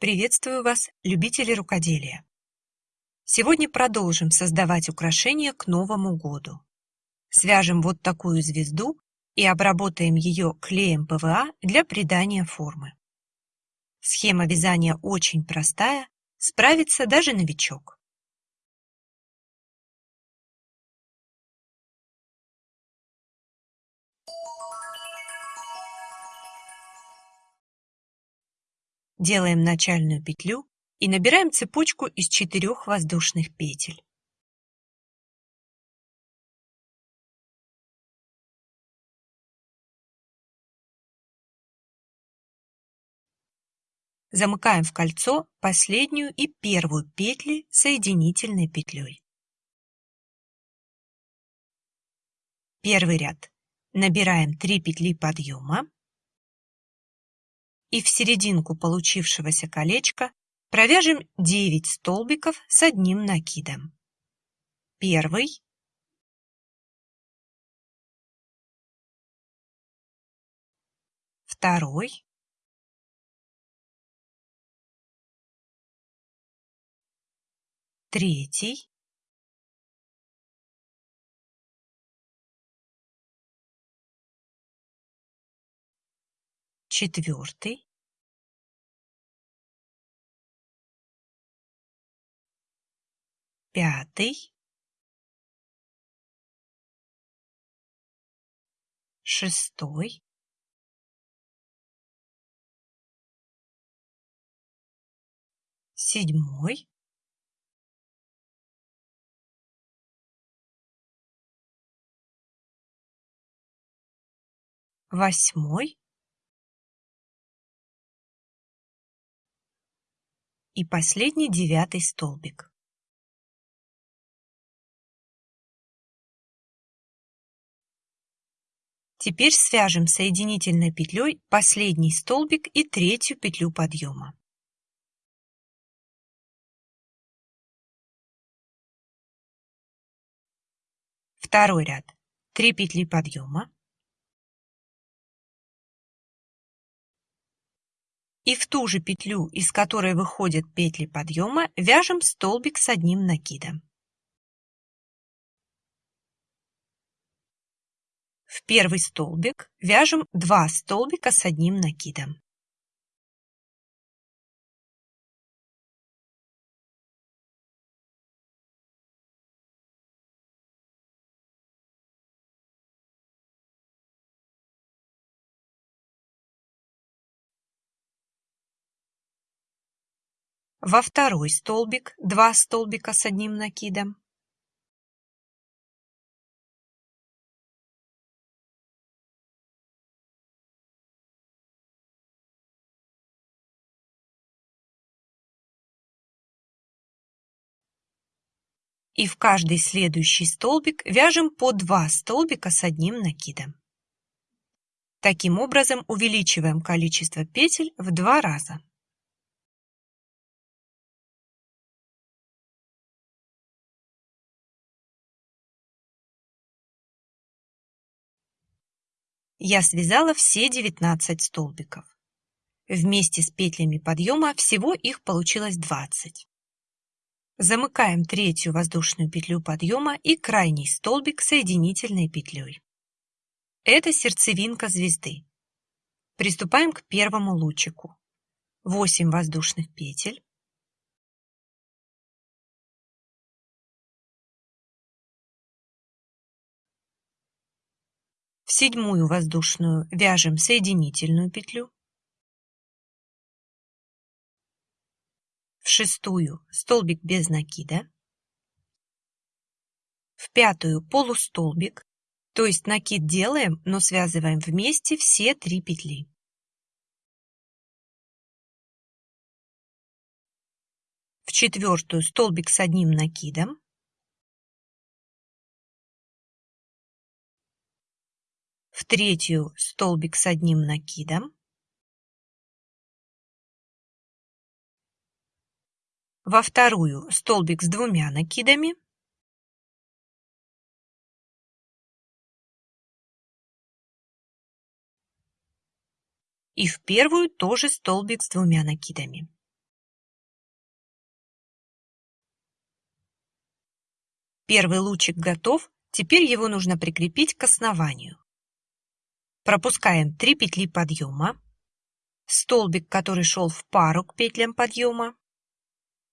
Приветствую вас, любители рукоделия! Сегодня продолжим создавать украшения к Новому году. Свяжем вот такую звезду и обработаем ее клеем ПВА для придания формы. Схема вязания очень простая, справится даже новичок. Делаем начальную петлю и набираем цепочку из четырех воздушных петель. Замыкаем в кольцо последнюю и первую петли соединительной петлей. Первый ряд. Набираем 3 петли подъема и в серединку получившегося колечка провяжем 9 столбиков с одним накидом. Первый, второй, третий, четвертый, пятый, шестой, седьмой, восьмой и последний девятый столбик. Теперь свяжем соединительной петлей последний столбик и третью петлю подъема. Второй ряд. 3 петли подъема, и в ту же петлю, из которой выходят петли подъема, вяжем столбик с одним накидом. В первый столбик вяжем 2 столбика с одним накидом. Во второй столбик 2 столбика с одним накидом. И в каждый следующий столбик вяжем по 2 столбика с одним накидом. Таким образом увеличиваем количество петель в два раза. Я связала все 19 столбиков. Вместе с петлями подъема всего их получилось 20. Замыкаем третью воздушную петлю подъема и крайний столбик соединительной петлей. Это сердцевинка звезды. Приступаем к первому лучику. 8 воздушных петель. Седьмую воздушную вяжем соединительную петлю. В шестую столбик без накида. В пятую полустолбик, то есть накид делаем, но связываем вместе все три петли. В четвертую столбик с одним накидом. в третью столбик с одним накидом, во вторую столбик с двумя накидами, и в первую тоже столбик с двумя накидами. Первый лучик готов, теперь его нужно прикрепить к основанию. Пропускаем 3 петли подъема, столбик, который шел в пару к петлям подъема,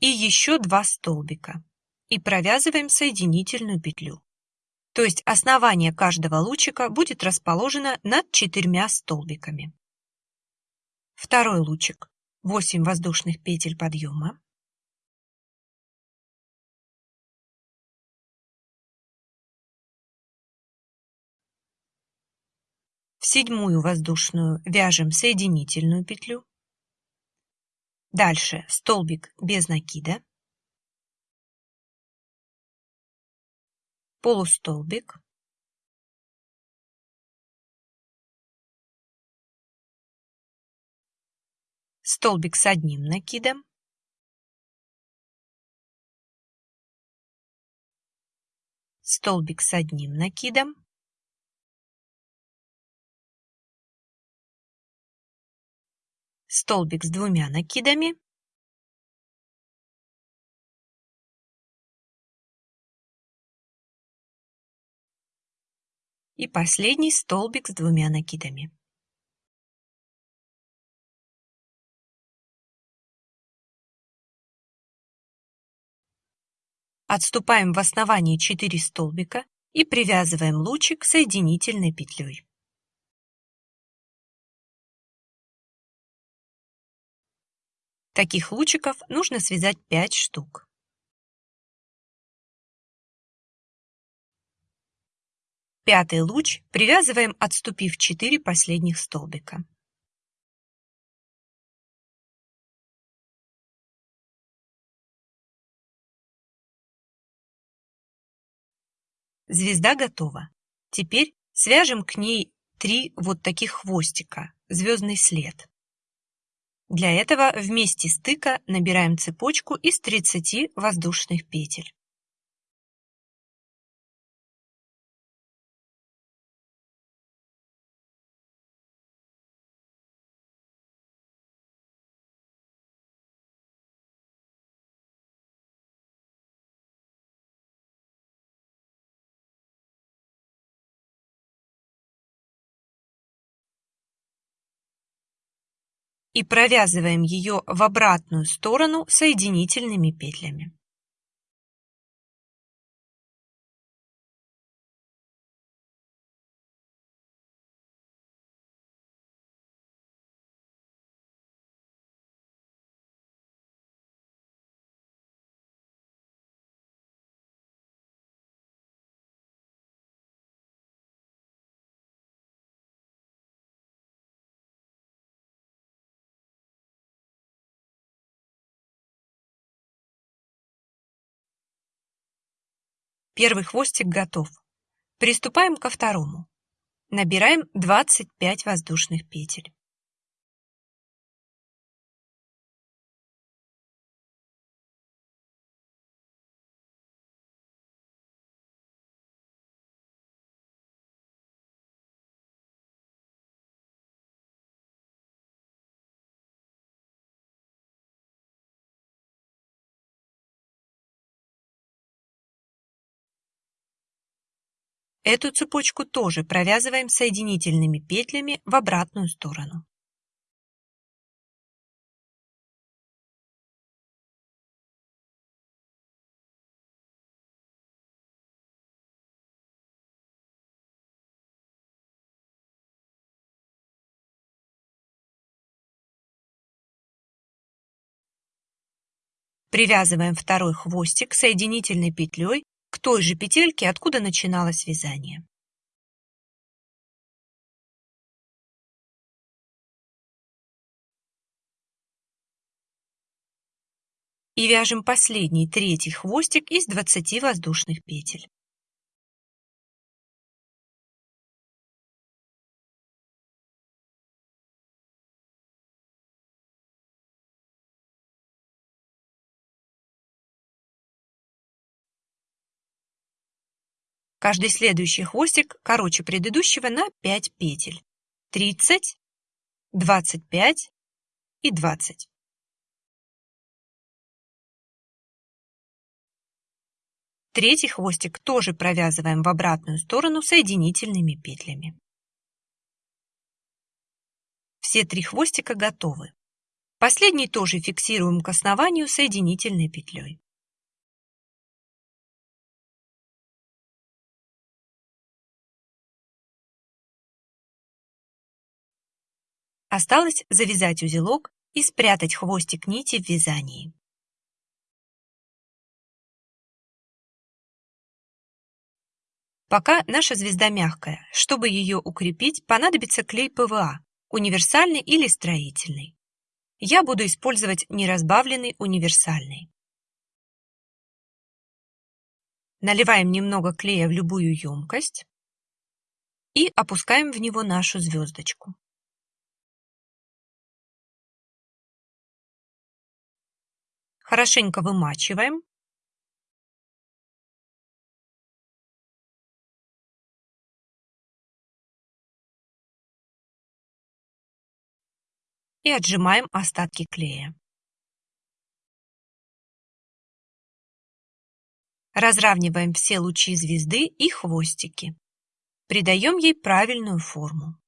и еще 2 столбика. И провязываем соединительную петлю. То есть основание каждого лучика будет расположено над четырьмя столбиками. Второй лучик. 8 воздушных петель подъема. Седьмую воздушную вяжем соединительную петлю. Дальше столбик без накида. Полустолбик. Столбик с одним накидом. Столбик с одним накидом. Столбик с двумя накидами, и последний столбик с двумя накидами. Отступаем в основании 4 столбика и привязываем лучик соединительной петлей. Таких лучиков нужно связать 5 штук. Пятый луч привязываем, отступив 4 последних столбика. Звезда готова. Теперь свяжем к ней три вот таких хвостика, звездный след. Для этого в месте стыка набираем цепочку из 30 воздушных петель. И провязываем ее в обратную сторону соединительными петлями. Первый хвостик готов. Приступаем ко второму. Набираем 25 воздушных петель. Эту цепочку тоже провязываем соединительными петлями в обратную сторону. Привязываем второй хвостик соединительной петлей той же петельке, откуда начиналось вязание. И вяжем последний, третий хвостик из 20 воздушных петель. Каждый следующий хвостик короче предыдущего на 5 петель. 30, 25 и 20. Третий хвостик тоже провязываем в обратную сторону соединительными петлями. Все три хвостика готовы. Последний тоже фиксируем к основанию соединительной петлей. Осталось завязать узелок и спрятать хвостик нити в вязании. Пока наша звезда мягкая, чтобы ее укрепить, понадобится клей ПВА, универсальный или строительный. Я буду использовать неразбавленный универсальный. Наливаем немного клея в любую емкость и опускаем в него нашу звездочку. Хорошенько вымачиваем. И отжимаем остатки клея. Разравниваем все лучи звезды и хвостики. Придаем ей правильную форму.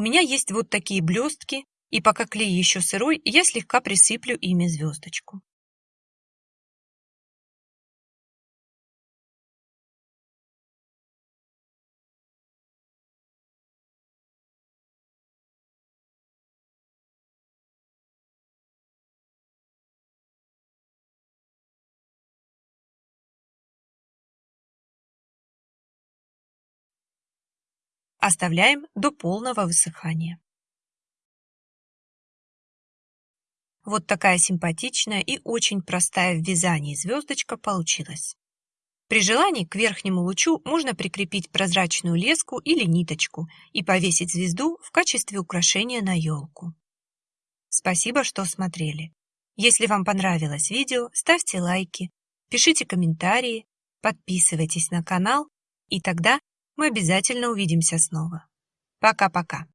У меня есть вот такие блестки, и пока клей еще сырой, я слегка присыплю ими звездочку. Оставляем до полного высыхания. Вот такая симпатичная и очень простая в вязании звездочка получилась. При желании к верхнему лучу можно прикрепить прозрачную леску или ниточку и повесить звезду в качестве украшения на елку. Спасибо, что смотрели. Если вам понравилось видео, ставьте лайки, пишите комментарии, подписывайтесь на канал, и тогда мы обязательно увидимся снова. Пока-пока.